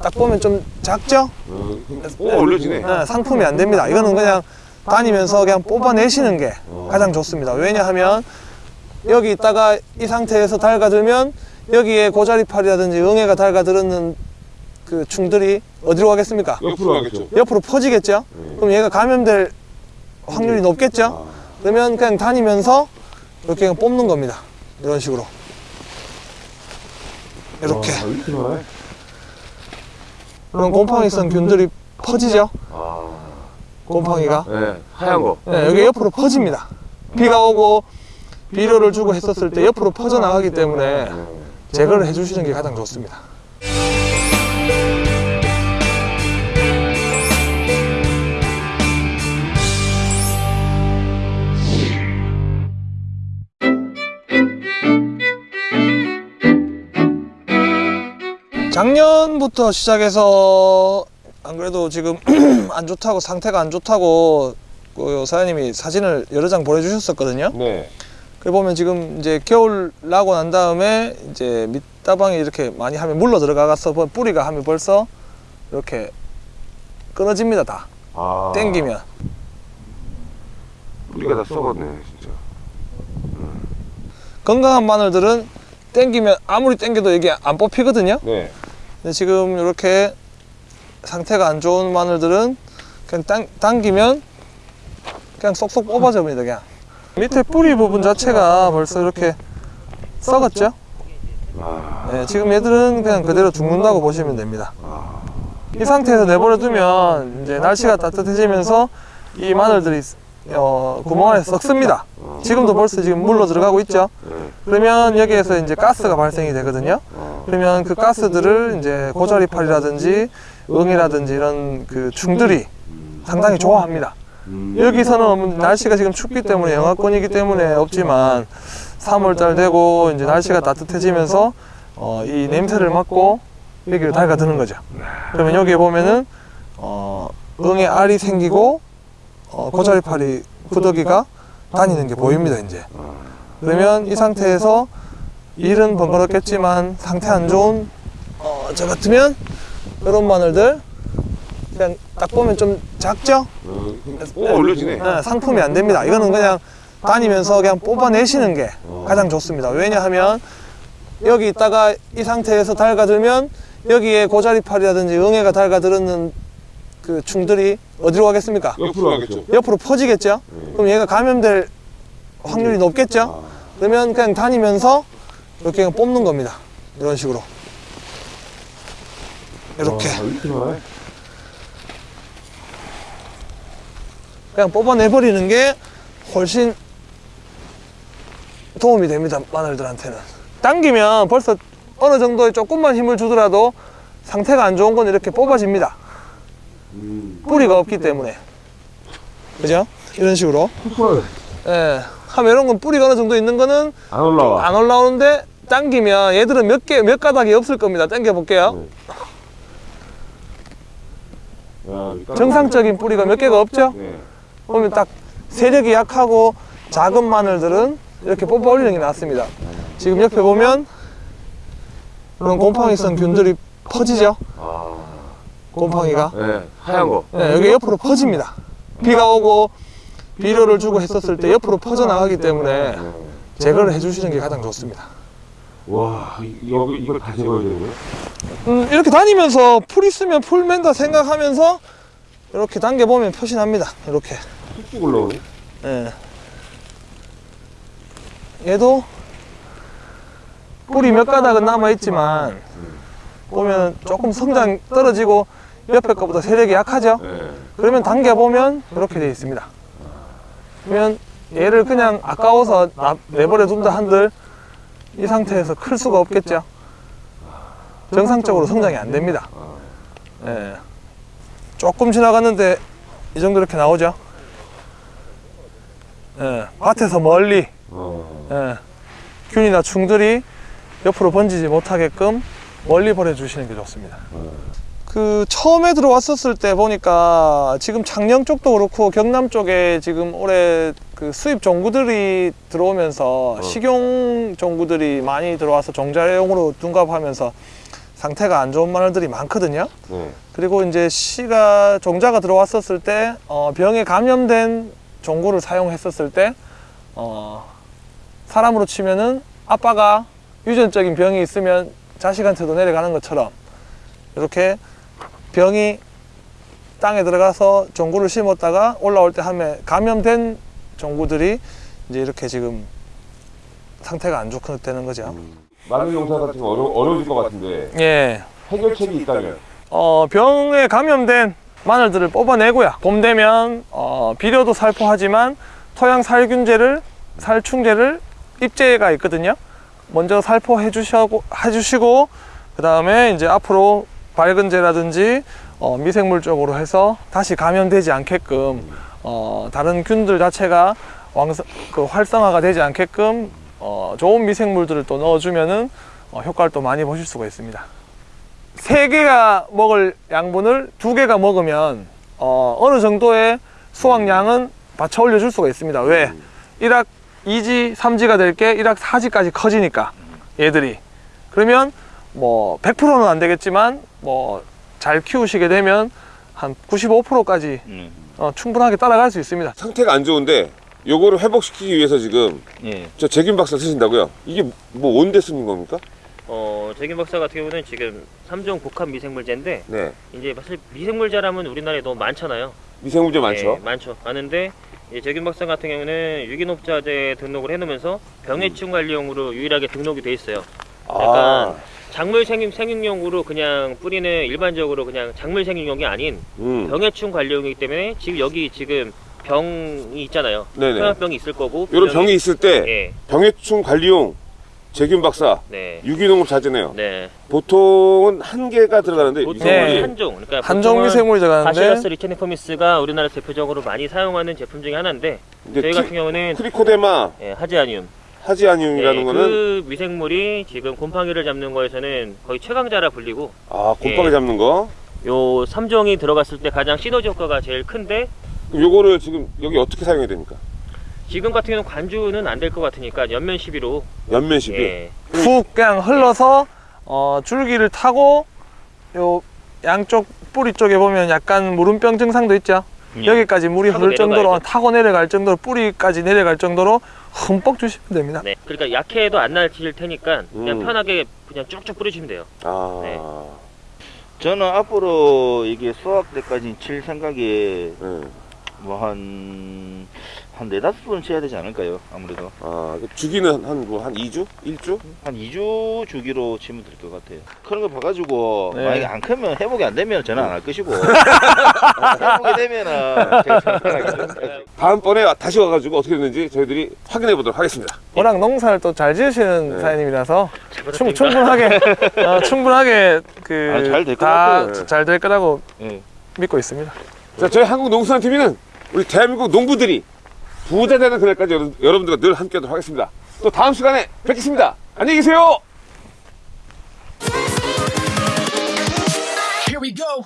딱 보면 좀 작죠? 어, 오 올려지네. 네, 상품이 안 됩니다. 이거는 그냥 다니면서 그냥 뽑아내시는 게 가장 좋습니다. 왜냐하면 여기 있다가 이 상태에서 달가들면 여기에 고자리팔이라든지 응애가 달가들었는 그 충들이 어디로 가겠습니까? 옆으로 가겠죠. 옆으로 퍼지겠죠? 그럼 얘가 감염될 확률이 높겠죠? 그러면 그냥 다니면서 이렇게 그냥 뽑는 겁니다. 이런 식으로. 이렇게. 그럼 곰팡이 성 균들이 퍼지죠? 아, 곰팡이가. 네, 하얀 거. 네, 여기 옆으로 퍼집니다. 비가 오고 비료를 주고 했었을 때 옆으로 퍼져나가기 때문에 제거를 해주시는 게 가장 좋습니다. 작년부터 시작해서 안 그래도 지금 안 좋다고 상태가 안 좋다고 그 사장님이 사진을 여러 장 보내주셨었거든요. 네. 그 보면 지금 이제 겨울 나고 난 다음에 이제 밑다방에 이렇게 많이 하면 물러 들어가서 뿌리가 하면 벌써 이렇게 끊어집니다 다 아, 땡기면 뿌리가 다 썩었네, 진짜. 건강한 마늘들은 땡기면 아무리 땡겨도 이게 안 뽑히거든요. 네. 근데 지금 이렇게 상태가 안 좋은 마늘들은 그냥 당, 당기면 그냥 쏙쏙 뽑아집니다 그냥. 밑에 뿌리 부분 자체가 벌써 이렇게 썩었죠? 아, 네, 지금 얘들은 그냥 그대로 죽는다고 보시면 됩니다. 아, 이 상태에서 내버려 두면 이제 날씨가 따뜻해지면서 이 마늘들이 어, 구멍 안에 썩습니다. 지금도 벌써 지금 물로 들어가고 있죠? 네. 그러면 여기에서 이제 가스가 발생이 되거든요. 아, 그러면 그 가스들을 이제 고자리팔이라든지 응이라든지 이런 그 충들이 상당히 좋아합니다. 음, 여기서는 날씨가 지금 춥기 때문에 영하권이기 때문에 없지만 3월달 되고 이제 날씨가 따뜻해지면서 어, 이 냄새를 맡고 여기를 달가드는 거죠. 그러면 여기에 보면은 어, 응의 알이 생기고 어, 고자리팔이 구더기가 다니는 게 보입니다 이제. 그러면 이 상태에서 일은 번거롭겠지만 상태 안 좋은 어, 저 같으면 이런 마늘들 그냥 딱 보면 좀 작죠? 어, 오 올려지네. 네, 상품이 안 됩니다. 이거는 그냥 다니면서 그냥 뽑아내시는 게 가장 좋습니다. 왜냐하면 여기 있다가 이 상태에서 달가들면 여기에 고자리팔이라든지 응애가 달가들었는 그 충들이 어디로 가겠습니까? 옆으로 가겠죠. 옆으로 퍼지겠죠? 그럼 얘가 감염될 확률이 높겠죠? 그러면 그냥 다니면서 이렇게 그냥 뽑는 겁니다. 이런 식으로. 이렇게. 그냥 뽑아내버리는 게 훨씬 도움이 됩니다. 마늘들한테는. 당기면 벌써 어느 정도의 조금만 힘을 주더라도 상태가 안 좋은 건 이렇게 뽑아집니다. 음, 뿌리가 없기 때문에. 그죠? 이런 식으로. 예. 하면 이런 건 뿌리가 어느 정도 있는 거는 안 올라와. 안 올라오는데 당기면 얘들은 몇 개, 몇 가닥이 없을 겁니다. 당겨 볼게요. 야, 일단- 정상적인 뿌리가 몇 개가 없죠? 네. 보면 딱 세력이 약하고 작은 마늘들은 이렇게 뽑아 올리는 게 낫습니다. 지금 옆에 보면 이런 곰팡이성 균들이 퍼지죠? 아, 곰팡이가. 네, 하얀 거. 네, 여기 옆으로 퍼집니다. 비가 오고 비료를 주고 했었을 때 옆으로 퍼져나가기 때문에 네. 제거를 해주시는 게 가장 좋습니다. 와, 이- 이거 이걸 다 제거해야 거예요? 음, 이렇게 다니면서 풀 있으면 풀 맨다 생각하면서 이렇게 당겨보면 표시납니다. 이렇게. 쑥쑥 올라오네. 예. 얘도 뿌리 몇 가닥은 남아있지만 보면 조금 성장 떨어지고 옆에 거보다 세력이 약하죠? 네. 그러면 당겨보면 이렇게 되어 있습니다. 그러면 얘를 그냥 아까워서 나- 내버려 둔다 한들 이 상태에서 클 수가 없겠죠? 정상적으로 성장이 안 됩니다. 예. 조금 지나갔는데 이 정도 이렇게 나오죠? 예. 밭에서 멀리 어, 예. 균이나 충들이 옆으로 번지지 못하게끔 멀리 버려주시는 게 좋습니다. 그 처음에 들어왔었을 때 보니까 지금 창녕 쪽도 그렇고 경남 쪽에 지금 올해 그 수입 종구들이 들어오면서 식용 종구들이 많이 들어와서 종자용으로 둔갑하면서 상태가 안 좋은 마늘들이 많거든요. 네. 그리고 이제 씨가 종자가 들어왔었을 때 어, 병에 감염된 종구를 사용했었을 때 어, 사람으로 치면은 아빠가 유전적인 병이 있으면 자식한테도 내려가는 것처럼 이렇게 병이 땅에 들어가서 종구를 심었다가 올라올 때 하면 감염된 종구들이 이제 이렇게 지금 상태가 안 좋게 되는 거죠. 마늘 농사가 지금 어려, 어려워질 것 같은데 예. 해결책이 있다면 어, 병에 감염된 마늘들을 뽑아내고요. 봄 되면 어, 비료도 살포하지만 토양 살균제를 살충제를 입제가 있거든요. 먼저 살포해 주시고 해주시고 그 다음에 이제 앞으로 밝은제라든지 어, 미생물 쪽으로 해서 다시 감염되지 않게끔 어, 다른 균들 자체가 왕성, 그 활성화가 되지 않게끔 어, 좋은 미생물들을 또 넣어주면은 어, 효과를 또 많이 보실 수가 있습니다. 세 개가 먹을 양분을 두 개가 먹으면 어, 어느 정도의 수확량은 받쳐 올려 줄 수가 있습니다. 왜? 1학 2지, 3지가 될 게 1학 4지까지 커지니까 얘들이. 그러면 뭐 100%는 안 되겠지만 뭐 잘 키우시게 되면 한 95%까지 음. 어, 충분하게 따라갈 수 있습니다. 상태가 안 좋은데 요거를 회복시키기 위해서 지금 예. 저 제균 박사 쓰신다고요? 이게 뭐 온데 쓰는 겁니까? 어, 재균 박사 같은 경우는 지금 3종 복합 미생물제인데 네. 이제 사실 미생물제라면 우리나라에 너무 많잖아요. 미생물제 많죠? 예, 많죠. 많은데 재균 박사 같은 경우는 유기농업자재 등록을 해놓으면서 병해충 관리용으로 유일하게 등록이 돼 있어요. 아, 약간 작물 생육, 생육용으로 그냥 뿌리는 일반적으로 그냥 작물 생육용이 아닌 음. 병해충 관리용이기 때문에 지금 여기 지금 병이 있잖아요. 네네. 소양병이 있을 거고 분명히- 병이 있을 때 예, 병해충 관리용 제균 박사 네, 유기농업 자재네요. 네. 보통은 한 개가 들어가는데 보통 네. 한 종, 그러니까 한종 보통은 미생물제가 바실러스 하는데 리체니포미스가 우리나라 대표적으로 많이 사용하는 제품 중에 하나인데 저희 티- 같은 경우는 크리코데마 예, 하지아늄 하지아늄이라는 예, 거는 그 미생물이 지금 곰팡이를 잡는 거에서는 거의 최강자라 불리고 아 곰팡이 예. 잡는 거. 요 3종이 들어갔을 때 가장 시너지 효과가 제일 큰데 그럼 요거를 지금 여기 어떻게 사용해야 됩니까? 지금 같은 경우는 관주는 안 될 것 같으니까 연면 시비로 연면 시비. 예, 훅 그냥 흘러서 어, 줄기를 타고 요 양쪽 뿌리 쪽에 보면 약간 물음병 증상도 있죠. 예. 여기까지 물이 흐를 정도로. 타고 내려갈 정도로 뿌리까지 내려갈 정도로 흠뻑 주시면 됩니다. 네. 그러니까 약해도 안 날칠 테니까 그냥 음. 편하게 그냥 쭉쭉 뿌리시면 돼요. 아. 네. 저는 앞으로 이게 수학 때까지 칠 생각에 네. 뭐 한, 한 네다섯 번 쳐야 되지 않을까요? 아무래도. 아, 그 주기는 한 뭐 한 2주? 1주? 한 2주 주기로 치면 될 것 같아요. 그런 거 봐가지고, 네. 만약에 안 크면, 회복이 안 되면 저는 안 할 것이고, 회복이 되면은 제가. 다음번에 다시 와가지고 어떻게 됐는지 저희들이 확인해 보도록 하겠습니다. 워낙 농사를 또 잘 지으시는 네. 사장님이라서 잘 충. 충분하게 어, 충분하게 그 아, 잘될것 다 같아요. 잘될 거라고 예. 믿고 있습니다. 자, 저희 한국 농수산TV는 우리 대한민국 농부들이 부자 되는 그날까지 여러분들과 늘 함께 하도록 하겠습니다. 또 다음 시간에 뵙겠습니다. 안녕히 계세요. Here we go.